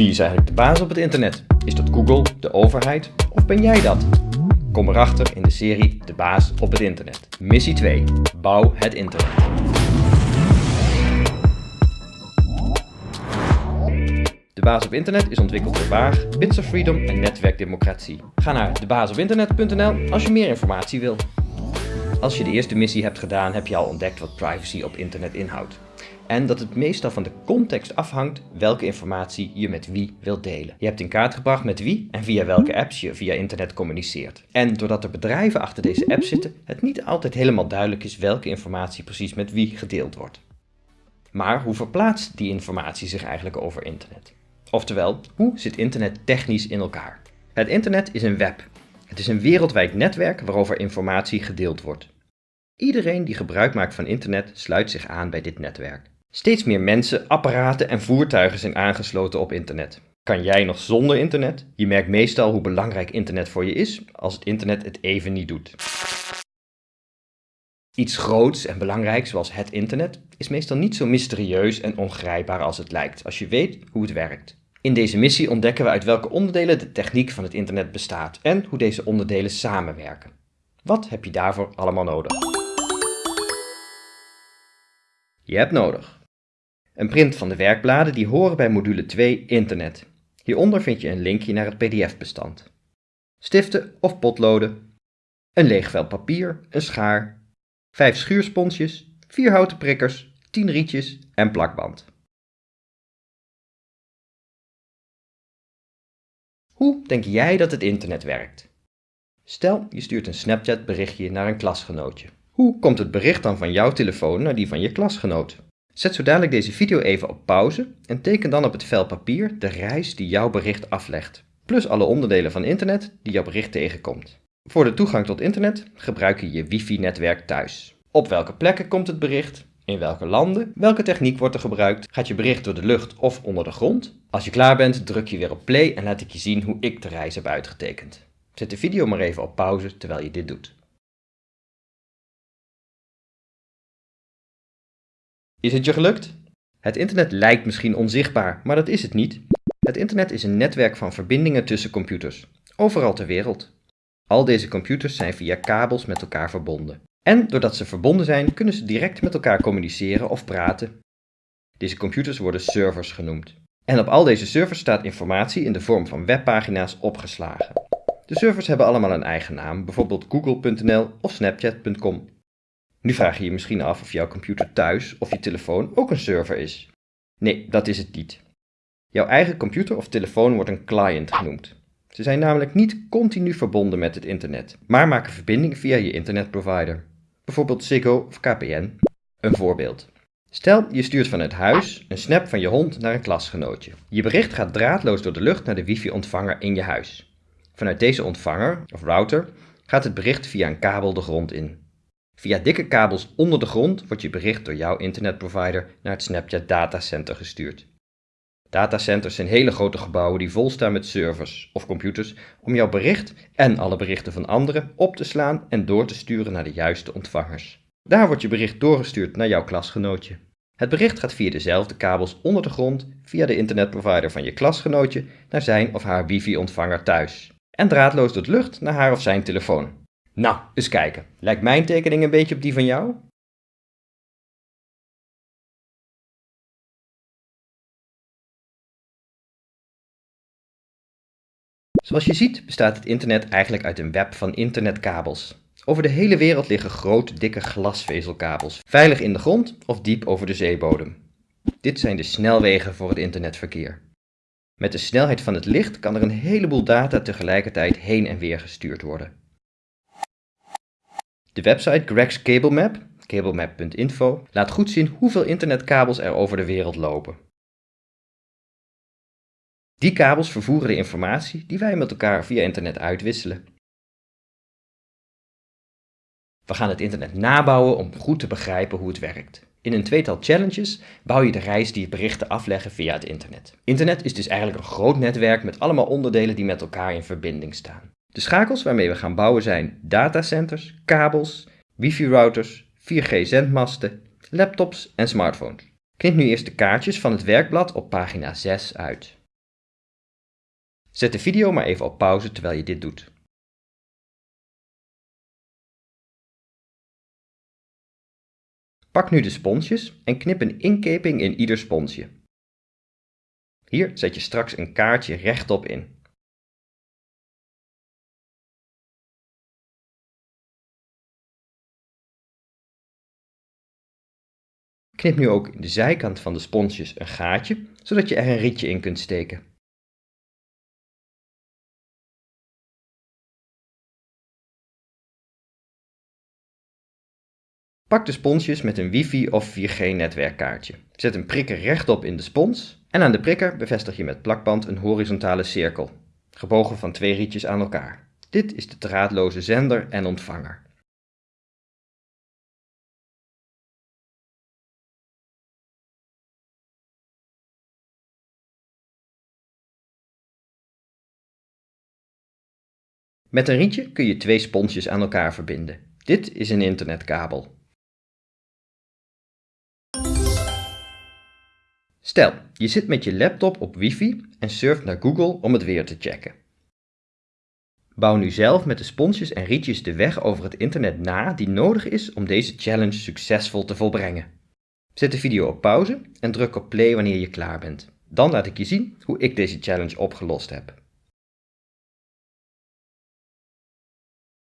Wie is eigenlijk de baas op het internet? Is dat Google, de overheid of ben jij dat? Kom erachter in de serie De baas op het internet. Missie 2. Bouw het internet. De baas op internet is ontwikkeld door Waag, Bits of Freedom en Netwerkdemocratie. Ga naar debaasopinternet.nl als je meer informatie wil. Als je de eerste missie hebt gedaan, heb je al ontdekt wat privacy op internet inhoudt. En dat het meestal van de context afhangt welke informatie je met wie wilt delen. Je hebt in kaart gebracht met wie en via welke apps je via internet communiceert. En doordat er bedrijven achter deze apps zitten, het niet altijd helemaal duidelijk is welke informatie precies met wie gedeeld wordt. Maar hoe verplaatst die informatie zich eigenlijk over internet? Oftewel, hoe zit internet technisch in elkaar? Het internet is een web. Het is een wereldwijd netwerk waarover informatie gedeeld wordt. Iedereen die gebruik maakt van internet sluit zich aan bij dit netwerk. Steeds meer mensen, apparaten en voertuigen zijn aangesloten op internet. Kan jij nog zonder internet? Je merkt meestal hoe belangrijk internet voor je is als het internet het even niet doet. Iets groots en belangrijks zoals het internet is meestal niet zo mysterieus en ongrijpbaar als het lijkt als je weet hoe het werkt. In deze missie ontdekken we uit welke onderdelen de techniek van het internet bestaat en hoe deze onderdelen samenwerken. Wat heb je daarvoor allemaal nodig? Je hebt nodig een print van de werkbladen die horen bij module 2 Internet. Hieronder vind je een linkje naar het pdf-bestand. Stiften of potloden, een leeg vel papier, een schaar, 5 schuursponsjes, 4 houten prikkers, 10 rietjes en plakband. Hoe denk jij dat het internet werkt? Stel, je stuurt een Snapchat berichtje naar een klasgenootje. Hoe komt het bericht dan van jouw telefoon naar die van je klasgenoot? Zet zo dadelijk deze video even op pauze en teken dan op het vel papier de reis die jouw bericht aflegt, plus alle onderdelen van internet die jouw bericht tegenkomt. Voor de toegang tot internet gebruik je je wifi-netwerk thuis. Op welke plekken komt het bericht? In welke landen? Welke techniek wordt er gebruikt? Gaat je bericht door de lucht of onder de grond? Als je klaar bent, druk je weer op play en laat ik je zien hoe ik de reis heb uitgetekend. Zet de video maar even op pauze terwijl je dit doet. Is het je gelukt? Het internet lijkt misschien onzichtbaar, maar dat is het niet. Het internet is een netwerk van verbindingen tussen computers, overal ter wereld. Al deze computers zijn via kabels met elkaar verbonden. En doordat ze verbonden zijn, kunnen ze direct met elkaar communiceren of praten. Deze computers worden servers genoemd. En op al deze servers staat informatie in de vorm van webpagina's opgeslagen. De servers hebben allemaal een eigen naam, bijvoorbeeld google.nl of snapchat.com. Nu vraag je je misschien af of jouw computer thuis of je telefoon ook een server is. Nee, dat is het niet. Jouw eigen computer of telefoon wordt een client genoemd. Ze zijn namelijk niet continu verbonden met het internet, maar maken verbinding via je internetprovider. Bijvoorbeeld Ziggo of KPN. Een voorbeeld. Stel, je stuurt vanuit huis een snap van je hond naar een klasgenootje. Je bericht gaat draadloos door de lucht naar de wifi-ontvanger in je huis. Vanuit deze ontvanger, of router, gaat het bericht via een kabel de grond in. Via dikke kabels onder de grond wordt je bericht door jouw internetprovider naar het Snapchat datacenter gestuurd. Datacenters zijn hele grote gebouwen die vol staan met servers of computers om jouw bericht en alle berichten van anderen op te slaan en door te sturen naar de juiste ontvangers. Daar wordt je bericht doorgestuurd naar jouw klasgenootje. Het bericht gaat via dezelfde kabels onder de grond via de internetprovider van je klasgenootje naar zijn of haar wifi-ontvanger thuis en draadloos door de lucht naar haar of zijn telefoon. Nou, eens kijken. Lijkt mijn tekening een beetje op die van jou? Zoals je ziet bestaat het internet eigenlijk uit een web van internetkabels. Over de hele wereld liggen grote, dikke glasvezelkabels, veilig in de grond of diep over de zeebodem. Dit zijn de snelwegen voor het internetverkeer. Met de snelheid van het licht kan er een heleboel data tegelijkertijd heen en weer gestuurd worden. De website Greg's Cable Map, cablemap.info, laat goed zien hoeveel internetkabels er over de wereld lopen. Die kabels vervoeren de informatie die wij met elkaar via internet uitwisselen. We gaan het internet nabouwen om goed te begrijpen hoe het werkt. In een tweetal challenges bouw je de reis die berichten afleggen via het internet. Internet is dus eigenlijk een groot netwerk met allemaal onderdelen die met elkaar in verbinding staan. De schakels waarmee we gaan bouwen zijn datacenters, kabels, wifi-routers, 4G-zendmasten, laptops en smartphones. Knip nu eerst de kaartjes van het werkblad op pagina 6 uit. Zet de video maar even op pauze terwijl je dit doet. Pak nu de sponsjes en knip een inkeping in ieder sponsje. Hier zet je straks een kaartje rechtop in. Knip nu ook in de zijkant van de sponsjes een gaatje, zodat je er een rietje in kunt steken. Pak de sponsjes met een wifi of 4G netwerkkaartje. Zet een prikker rechtop in de spons en aan de prikker bevestig je met plakband een horizontale cirkel, gebogen van twee rietjes aan elkaar. Dit is de draadloze zender en ontvanger. Met een rietje kun je twee sponsjes aan elkaar verbinden. Dit is een internetkabel. Stel, je zit met je laptop op wifi en surft naar Google om het weer te checken. Bouw nu zelf met de sponsjes en rietjes de weg over het internet na die nodig is om deze challenge succesvol te volbrengen. Zet de video op pauze en druk op play wanneer je klaar bent. Dan laat ik je zien hoe ik deze challenge opgelost heb.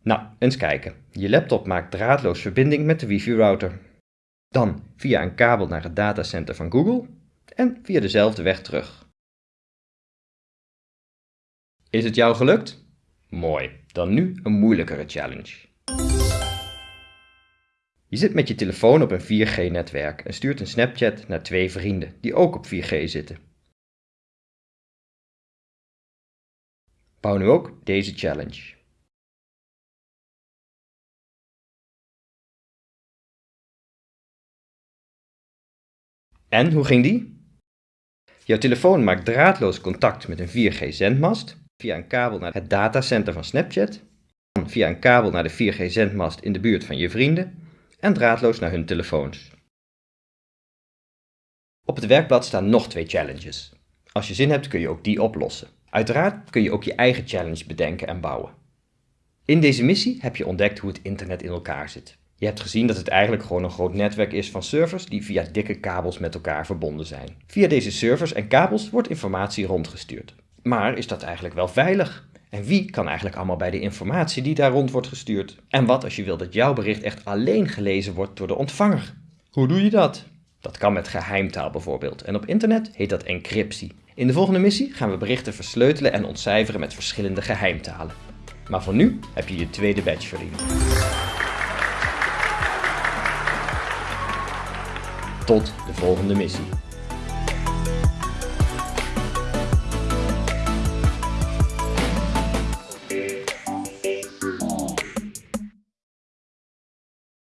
Nou, eens kijken. Je laptop maakt draadloos verbinding met de wifi-router. Dan via een kabel naar het datacenter van Google en via dezelfde weg terug. Is het jou gelukt? Mooi, dan nu een moeilijkere challenge. Je zit met je telefoon op een 4G-netwerk en stuurt een Snapchat naar twee vrienden die ook op 4G zitten. Bouw nu ook deze challenge. En hoe ging die? Jouw telefoon maakt draadloos contact met een 4G-zendmast via een kabel naar het datacenter van Snapchat, via een kabel naar de 4G-zendmast in de buurt van je vrienden en draadloos naar hun telefoons. Op het werkblad staan nog twee challenges. Als je zin hebt kun je ook die oplossen. Uiteraard kun je ook je eigen challenge bedenken en bouwen. In deze missie heb je ontdekt hoe het internet in elkaar zit. Je hebt gezien dat het eigenlijk gewoon een groot netwerk is van servers die via dikke kabels met elkaar verbonden zijn. Via deze servers en kabels wordt informatie rondgestuurd. Maar is dat eigenlijk wel veilig? En wie kan eigenlijk allemaal bij de informatie die daar rond wordt gestuurd? En wat als je wil dat jouw bericht echt alleen gelezen wordt door de ontvanger? Hoe doe je dat? Dat kan met geheimtaal bijvoorbeeld. En op internet heet dat encryptie. In de volgende missie gaan we berichten versleutelen en ontcijferen met verschillende geheimtalen. Maar voor nu heb je je tweede badge verdiend. Tot de volgende missie.